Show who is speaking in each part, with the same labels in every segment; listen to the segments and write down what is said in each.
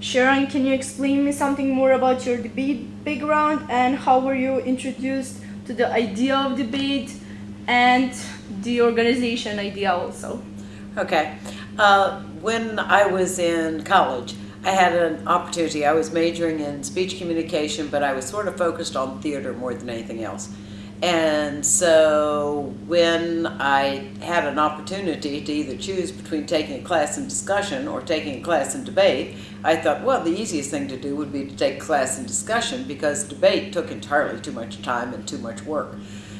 Speaker 1: Sharon, can you explain me something more about your debate background and how were you introduced to the idea of debate and the organization idea also?
Speaker 2: Okay. Uh, when I was in college, I had an opportunity. I was majoring in speech communication, but I was sort of focused on theater more than anything else. And so when I had an opportunity to either choose between taking a class in discussion or taking a class in debate, I thought, well, the easiest thing to do would be to take a class in discussion because debate took entirely too much time and too much work.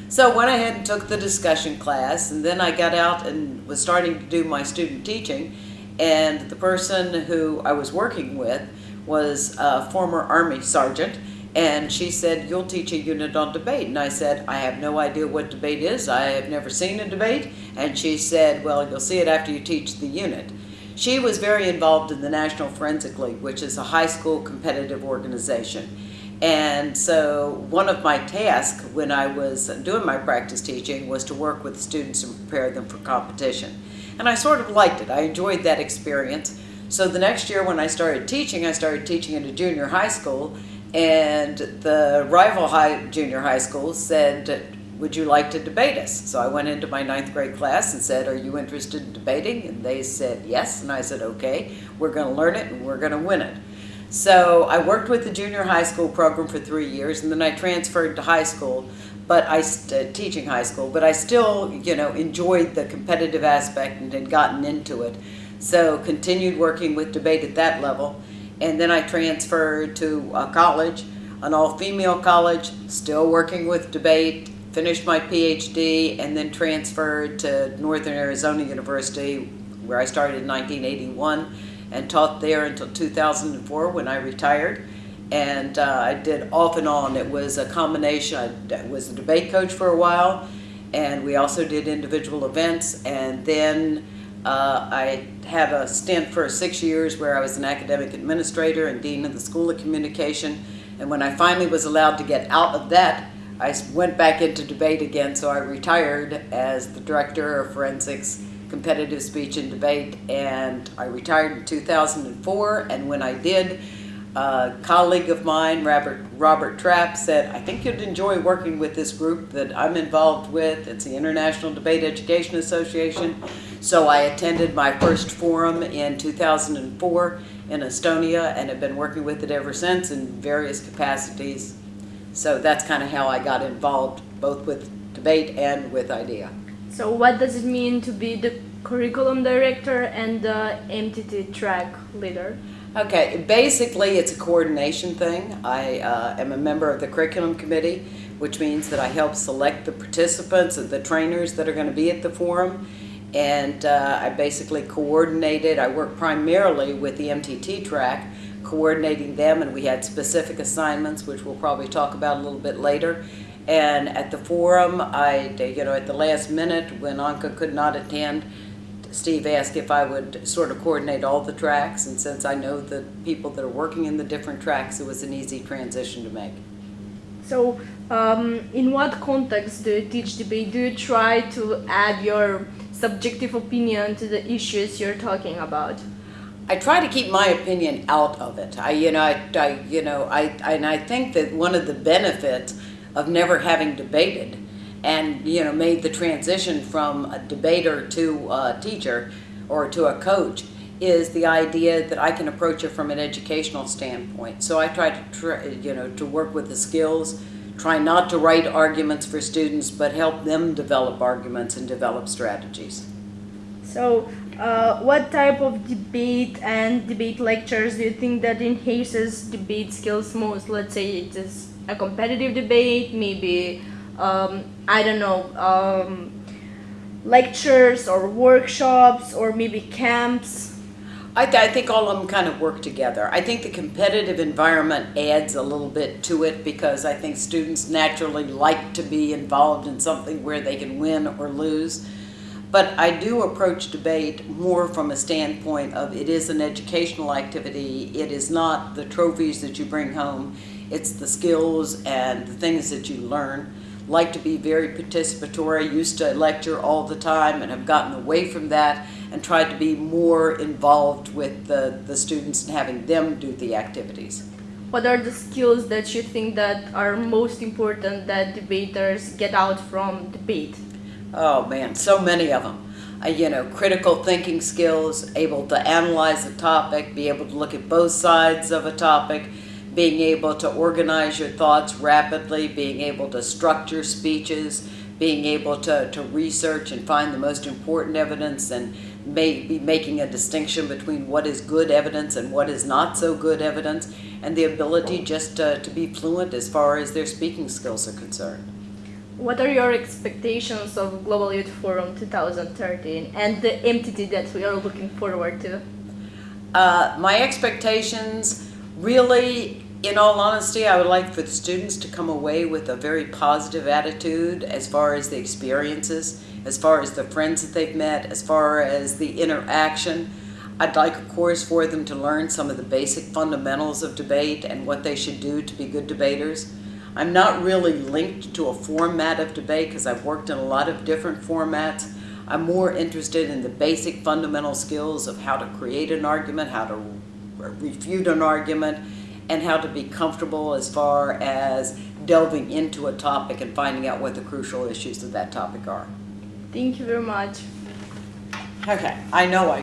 Speaker 2: So I went ahead and took the discussion class, and then I got out and was starting to do my student teaching, and the person who I was working with was a former Army sergeant, and she said, you'll teach a unit on debate. And I said, I have no idea what debate is. I have never seen a debate. And she said, well, you'll see it after you teach the unit. She was very involved in the National Forensic League, which is a high school competitive organization. And so one of my tasks when I was doing my practice teaching was to work with students and prepare them for competition. And I sort of liked it. I enjoyed that experience. So the next year when I started teaching, I started teaching at a junior high school and the rival high junior high school said, would you like to debate us? So I went into my ninth grade class and said, are you interested in debating? And they said yes, and I said, okay, we're gonna learn it and we're gonna win it. So I worked with the junior high school program for three years and then I transferred to high school, but I, uh, teaching high school, but I still, you know, enjoyed the competitive aspect and had gotten into it. So continued working with debate at that level and then I transferred to a college, an all-female college, still working with debate, finished my PhD, and then transferred to Northern Arizona University, where I started in 1981, and taught there until 2004 when I retired. And uh, I did off and on. It was a combination. I was a debate coach for a while, and we also did individual events, and then uh, I had a stint for six years where I was an academic administrator and dean of the School of Communication. And when I finally was allowed to get out of that, I went back into debate again. So I retired as the director of forensics, competitive speech and debate. And I retired in 2004. And when I did, a colleague of mine, Robert, Robert Trapp, said, I think you'd enjoy working with this group that I'm involved with. It's the International Debate Education Association. So I attended my first forum in 2004 in Estonia and have been working with it ever since in various capacities. So that's kind of how I got involved both with debate and with IDEA.
Speaker 1: So what does it mean to be the curriculum director and the MTT track leader?
Speaker 2: Okay, basically it's a coordination thing. I uh, am a member of the curriculum committee, which means that I help select the participants and the trainers that are going to be at the forum and uh, I basically coordinated, I work primarily with the MTT track, coordinating them and we had specific assignments which we'll probably talk about a little bit later. And at the forum, I, you know, at the last minute when Anka could not attend, Steve asked if I would sort of coordinate all the tracks and since I know the people that are working in the different tracks, it was an easy transition to make.
Speaker 1: So um, in what context do you teach debate? Do you try to add your subjective opinion to the issues you're talking about?
Speaker 2: I try to keep my opinion out of it. I, you know, I, I you know, I, and I think that one of the benefits of never having debated and, you know, made the transition from a debater to a teacher or to a coach is the idea that I can approach it from an educational standpoint. So I try to, you know, to work with the skills try not to write arguments for students, but help them develop arguments and develop strategies.
Speaker 1: So, uh, what type of debate and debate lectures do you think that enhances debate skills most? Let's say it is a competitive debate, maybe, um, I don't know, um, lectures or workshops or maybe camps
Speaker 2: I, th I, think all of them kind of work together. I think the competitive environment adds a little bit to it because I think students naturally like to be involved in something where they can win or lose. But I do approach debate more from a standpoint of it is an educational activity. It is not the trophies that you bring home. It's the skills and the things that you learn. Like to be very participatory, used to lecture all the time and have gotten away from that and tried to be more involved with the, the students and having them do the activities.
Speaker 1: What are the skills that you think that are most important that debaters get out from debate?
Speaker 2: Oh man, so many of them. Uh, you know, critical thinking skills, able to analyze a topic, be able to look at both sides of a topic, being able to organize your thoughts rapidly, being able to structure speeches, being able to, to research and find the most important evidence and maybe making a distinction between what is good evidence and what is not so good evidence, and the ability just to, to be fluent as far as their speaking skills are concerned.
Speaker 1: What are your expectations of Global Youth Forum 2013 and the entity that we are looking forward to?
Speaker 2: Uh, my expectations, really, in all honesty, I would like for the students to come away with a very positive attitude as far as the experiences, as far as the friends that they've met, as far as the interaction. I'd like, of course, for them to learn some of the basic fundamentals of debate and what they should do to be good debaters. I'm not really linked to a format of debate because I've worked in a lot of different formats. I'm more interested in the basic fundamental skills of how to create an argument, how to refute an argument, and how to be comfortable as far as delving into a topic and finding out what the crucial issues of that topic are.
Speaker 1: Thank you very much.
Speaker 2: Okay, I know I